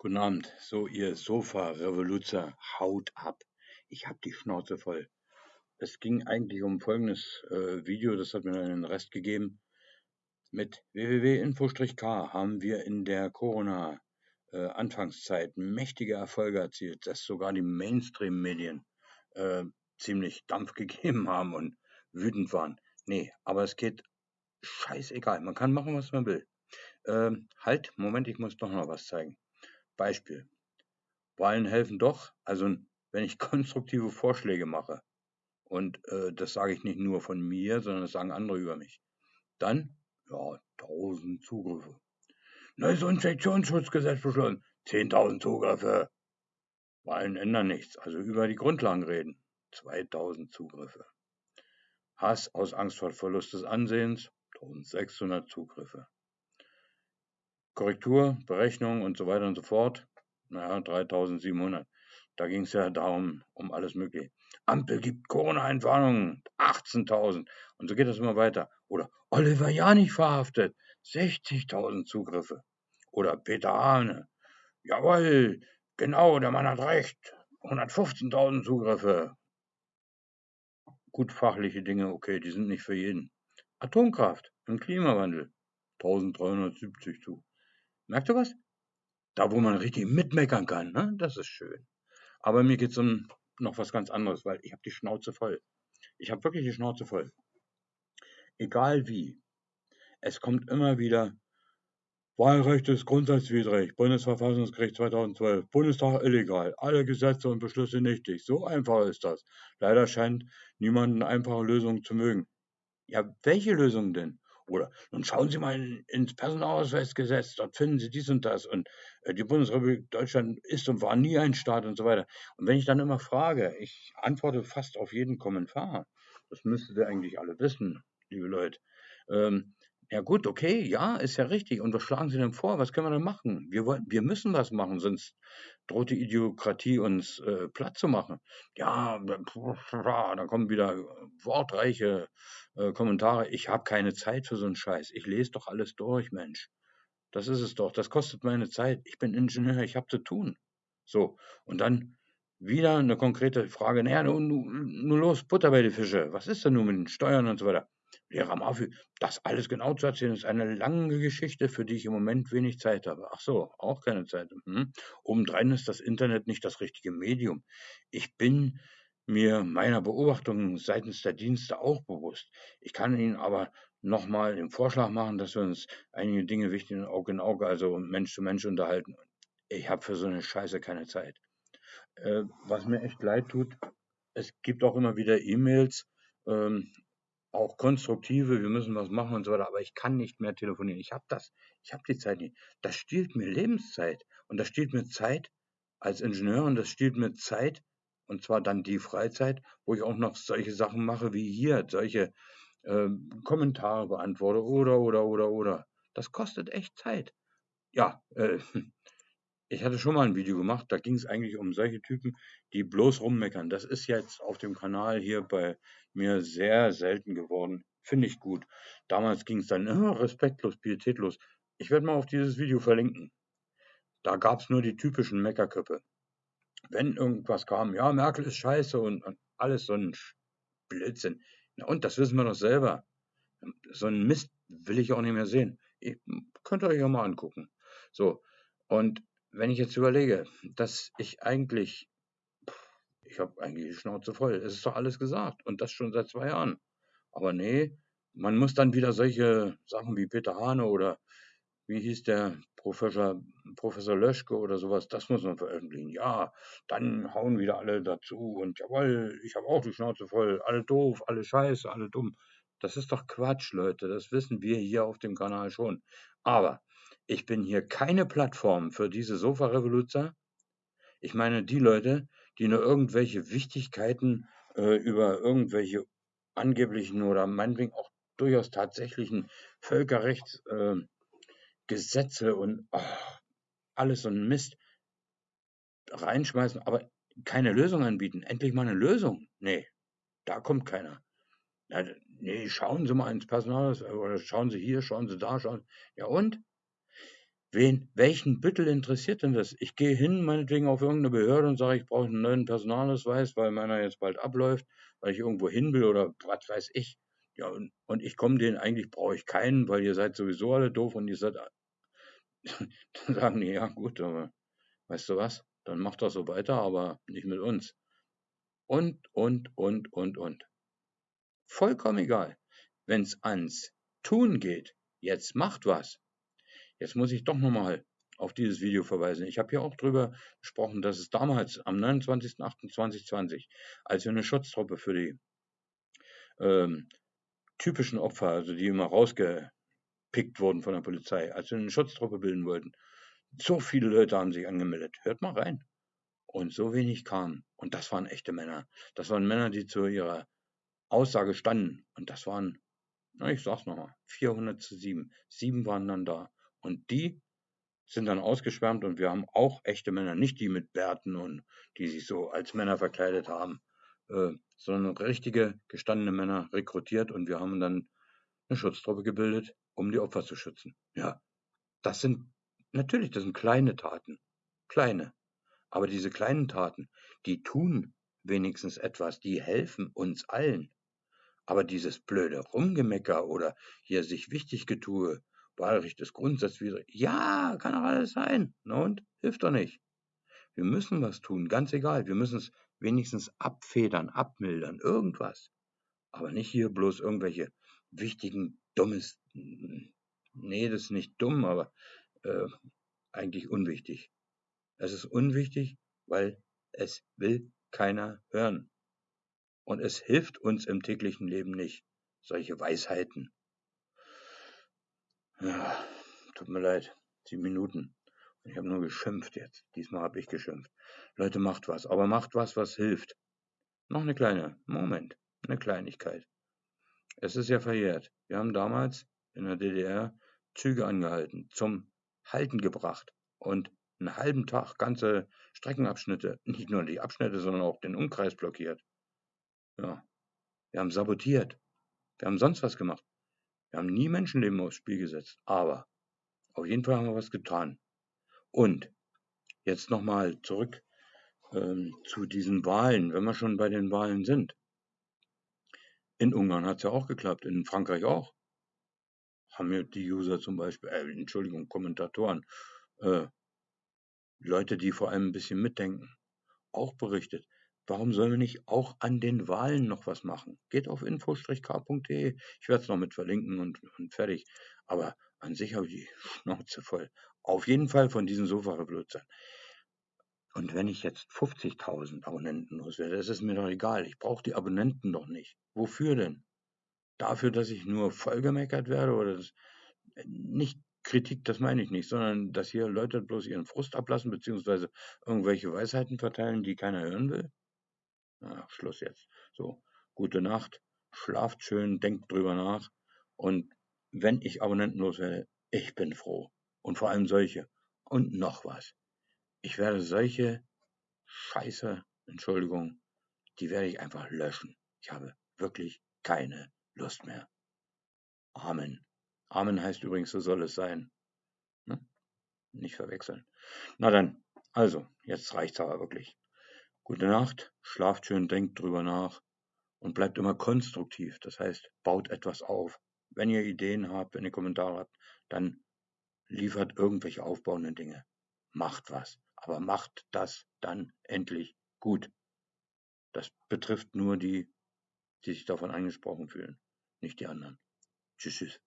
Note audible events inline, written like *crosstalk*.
Guten Abend. So, ihr Sofa-Revoluzer, haut ab. Ich hab die Schnauze voll. Es ging eigentlich um folgendes äh, Video, das hat mir dann den Rest gegeben. Mit www.info-k haben wir in der Corona-Anfangszeit äh, mächtige Erfolge erzielt, dass sogar die Mainstream-Medien äh, ziemlich Dampf *laughs* gegeben haben und wütend waren. Nee, aber es geht scheißegal. Man kann machen, was man will. Ähm, halt, Moment, ich muss doch noch was zeigen. Beispiel. Wahlen helfen doch, also wenn ich *laughs* konstruktive Vorschläge mache, und äh, das sage ich nicht nur von mir, sondern das sagen andere über mich, dann, ja, 1000 Zugriffe. Neues Infektionsschutzgesetz beschlossen, 10.000 Zugriffe. Wahlen ändern nichts, also über die Grundlagen reden, 2000 Zugriffe. Hass aus Angst vor Verlust des Ansehens, 1600 Zugriffe. Korrektur, Berechnung und so weiter und so fort. Naja, 3700. Da ging es ja darum, um alles Mögliche. Ampel gibt Corona-Entwarnungen, 18.000. Und so geht das immer weiter. Oder Oliver Janich verhaftet, 60.000 Zugriffe. Oder Peter Hane, jawohl, genau, der Mann hat recht, 115.000 Zugriffe. Gut fachliche Dinge, okay, die sind nicht für jeden. Atomkraft im Klimawandel, 1370 zu. Merkt ihr was? Da, wo man richtig mitmeckern kann, ne? das ist schön. Aber mir geht es um noch was ganz anderes, weil ich habe die Schnauze voll. Ich habe wirklich die Schnauze voll. Egal wie. Es kommt immer wieder, Wahlrecht ist grundsatzwidrig, Bundesverfassungsgericht 2012, Bundestag illegal, alle Gesetze und Beschlüsse nichtig. So einfach ist das. Leider scheint niemand eine einfache Lösung zu mögen. Ja, welche Lösung denn? Oder nun schauen Sie mal in, ins Personalausweisgesetz, dort finden Sie dies und das. Und äh, die Bundesrepublik Deutschland ist und war nie ein Staat und so weiter. Und wenn ich dann immer frage, ich antworte fast auf jeden Kommentar. Das müsstet ihr eigentlich alle wissen, liebe Leute. Ähm, ja gut, okay, ja, ist ja richtig. Und was schlagen Sie denn vor? Was können wir denn machen? Wir, wollen, wir müssen was machen, sonst droht die Idiokratie uns äh, platt zu machen. Ja, da kommen wieder wortreiche äh, Kommentare. Ich habe keine Zeit für so einen Scheiß. Ich lese doch alles durch, Mensch. Das ist es doch. Das kostet meine Zeit. Ich bin Ingenieur, ich habe zu tun. So, und dann wieder eine konkrete Frage. Naja, nun, nun los, Butter bei die Fische. Was ist denn nun mit den Steuern und so weiter? Lehrer Murphy, das alles genau zu erzählen, ist eine lange Geschichte, für die ich im Moment wenig Zeit habe. Ach so, auch keine Zeit. Mhm. Obendrein ist das Internet nicht das richtige Medium. Ich bin mir meiner Beobachtungen seitens der Dienste auch bewusst. Ich kann Ihnen aber nochmal den Vorschlag machen, dass wir uns einige Dinge wichtig in Auge in Auge, also Mensch zu Mensch unterhalten. Ich habe für so eine Scheiße keine Zeit. Äh, was mir echt leid tut, es gibt auch immer wieder E-Mails, ähm, auch konstruktive, wir müssen was machen und so weiter, aber ich kann nicht mehr telefonieren. Ich habe das, ich habe die Zeit nicht. Das stiehlt mir Lebenszeit und das stiehlt mir Zeit als Ingenieur und das stiehlt mir Zeit und zwar dann die Freizeit, wo ich auch noch solche Sachen mache wie hier, solche äh, Kommentare beantworte oder oder oder oder. Das kostet echt Zeit. Ja, äh, ich hatte schon mal ein Video gemacht, da ging es eigentlich um solche Typen, die bloß rummeckern. Das ist jetzt auf dem Kanal hier bei mir sehr selten geworden. Finde ich gut. Damals ging es dann oh, respektlos, pietätlos. Ich werde mal auf dieses Video verlinken. Da gab es nur die typischen Meckerköpfe. Wenn irgendwas kam, ja, Merkel ist scheiße und, und alles so ein Blödsinn. Na und, das wissen wir doch selber. So ein Mist will ich auch nicht mehr sehen. Ihr könnt ihr euch ja mal angucken. So, und wenn ich jetzt überlege, dass ich eigentlich ich habe eigentlich die Schnauze voll. Es ist doch alles gesagt und das schon seit zwei Jahren. Aber nee, man muss dann wieder solche Sachen wie Peter Hane oder wie hieß der Professor, Professor Löschke oder sowas, das muss man veröffentlichen. Ja, dann hauen wieder alle dazu und jawohl, ich habe auch die Schnauze voll, alle doof, alle scheiße, alle dumm. Das ist doch Quatsch, Leute, das wissen wir hier auf dem Kanal schon. Aber ich bin hier keine Plattform für diese Sofa-Revoluzer. Ich meine, die Leute, die nur irgendwelche Wichtigkeiten äh, über irgendwelche angeblichen oder meinetwegen auch durchaus tatsächlichen Völkerrechtsgesetze äh, und oh, alles so ein Mist reinschmeißen, aber keine Lösung anbieten. Endlich mal eine Lösung. Nee, da kommt keiner. Nee, schauen Sie mal ins Personal oder schauen Sie hier, schauen Sie da, schauen. Ja und? Wen, welchen Büttel interessiert denn das? Ich gehe hin, meinetwegen auf irgendeine Behörde und sage, ich brauche einen neuen Personalausweis, weil meiner jetzt bald abläuft, weil ich irgendwo hin will oder was weiß ich. Ja, und, und ich komme denen, eigentlich brauche ich keinen, weil ihr seid sowieso alle doof und ihr seid, *laughs* dann sagen die, ja gut, aber weißt du was, dann macht das so weiter, aber nicht mit uns. Und, und, und, und, und. Vollkommen egal. Wenn es ans Tun geht, jetzt macht was, Jetzt muss ich doch nochmal auf dieses Video verweisen. Ich habe hier auch drüber gesprochen, dass es damals am 29.08.2020, als wir eine Schutztruppe für die ähm, typischen Opfer, also die immer rausgepickt wurden von der Polizei, als wir eine Schutztruppe bilden wollten, so viele Leute haben sich angemeldet. Hört mal rein. Und so wenig kamen. Und das waren echte Männer. Das waren Männer, die zu ihrer Aussage standen. Und das waren, na, ich sag's nochmal, 400 zu 7. Sieben waren dann da. Und die sind dann ausgeschwärmt und wir haben auch echte Männer, nicht die mit Bärten und die sich so als Männer verkleidet haben, äh, sondern richtige gestandene Männer rekrutiert und wir haben dann eine Schutztruppe gebildet, um die Opfer zu schützen. Ja, das sind natürlich, das sind kleine Taten, kleine. Aber diese kleinen Taten, die tun wenigstens etwas, die helfen uns allen. Aber dieses blöde Rumgemecker oder hier sich wichtig getue, Wahlrecht ist grundsatzwidrig. Ja, kann doch alles sein. Na und? Hilft doch nicht. Wir müssen was tun, ganz egal. Wir müssen es wenigstens abfedern, abmildern, irgendwas. Aber nicht hier bloß irgendwelche wichtigen, dummes. Nee, das ist nicht dumm, aber äh, eigentlich unwichtig. Es ist unwichtig, weil es will keiner hören. Und es hilft uns im täglichen Leben nicht, solche Weisheiten. Ja, tut mir leid. Sieben Minuten. Ich habe nur geschimpft jetzt. Diesmal habe ich geschimpft. Leute, macht was. Aber macht was, was hilft. Noch eine kleine, Moment, eine Kleinigkeit. Es ist ja verjährt. Wir haben damals in der DDR Züge angehalten, zum Halten gebracht und einen halben Tag ganze Streckenabschnitte, *laughs* nicht nur die Abschnitte, sondern auch den Umkreis blockiert. Ja. Wir haben sabotiert. Wir haben sonst was gemacht. Wir haben nie Menschenleben aufs Spiel gesetzt, aber auf jeden Fall haben wir was getan. Und jetzt nochmal zurück ähm, zu diesen Wahlen, wenn wir schon bei den Wahlen sind. In Ungarn hat es ja auch geklappt, in Frankreich auch. Haben mir die User zum Beispiel, äh, Entschuldigung, Kommentatoren, äh, Leute, die vor allem ein bisschen mitdenken, auch berichtet. Warum sollen wir nicht auch an den Wahlen noch was machen? Geht auf info-k.de. Ich werde es noch mit verlinken und, und fertig. Aber an sich habe ich die *laughs* Schnauze voll. Auf jeden Fall von diesen Sofa-Revolution. Und wenn ich jetzt 50.000 Abonnenten loswerde, das ist mir doch egal. Ich brauche die Abonnenten doch nicht. Wofür denn? Dafür, dass ich nur vollgemeckert werde oder das, nicht Kritik, das meine ich nicht, sondern dass hier Leute bloß ihren Frust ablassen, beziehungsweise irgendwelche Weisheiten verteilen, die keiner hören will? Na, Schluss jetzt. So, gute Nacht, schlaft schön, denkt drüber nach. Und wenn ich Abonnenten loswerde, ich bin froh. Und vor allem solche. Und noch was. Ich werde solche Scheiße, Entschuldigung, die werde ich einfach löschen. Ich habe wirklich keine Lust mehr. Amen. Amen heißt übrigens, so soll es sein. Ne? Nicht verwechseln. Na dann, also, jetzt reicht's aber wirklich. Gute Nacht, schlaft schön, denkt drüber nach und bleibt immer konstruktiv. Das heißt, baut etwas auf. Wenn ihr Ideen habt, wenn ihr Kommentare habt, dann liefert irgendwelche aufbauenden Dinge. Macht was. Aber macht das dann endlich gut. Das betrifft nur die, die sich davon angesprochen fühlen, nicht die anderen. Tschüss. tschüss.